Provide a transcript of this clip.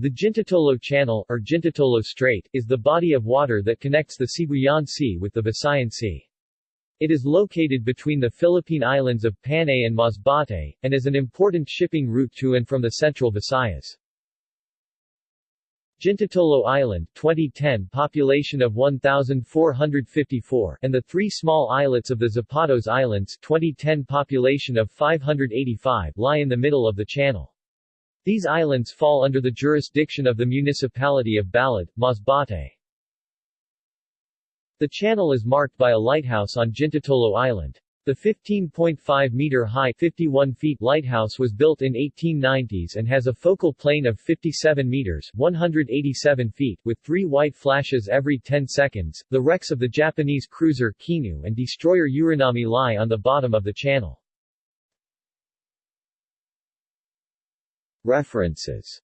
The Jintotolo Channel, or Jintotolo Strait, is the body of water that connects the Sibuyan Sea with the Visayan Sea. It is located between the Philippine islands of Panay and Masbate, and is an important shipping route to and from the central Visayas. Jintotolo Island 2010 population of 1,454 and the three small islets of the Zapatos Islands 2010 population of 585 lie in the middle of the channel. These islands fall under the jurisdiction of the municipality of Balud, Masbate. The channel is marked by a lighthouse on Jintotolo Island. The 15.5-meter-high 51 feet lighthouse was built in 1890s and has a focal plane of 57 meters 187 feet with three white flashes every 10 seconds. The wrecks of the Japanese cruiser Kinu and destroyer Uranami lie on the bottom of the channel. References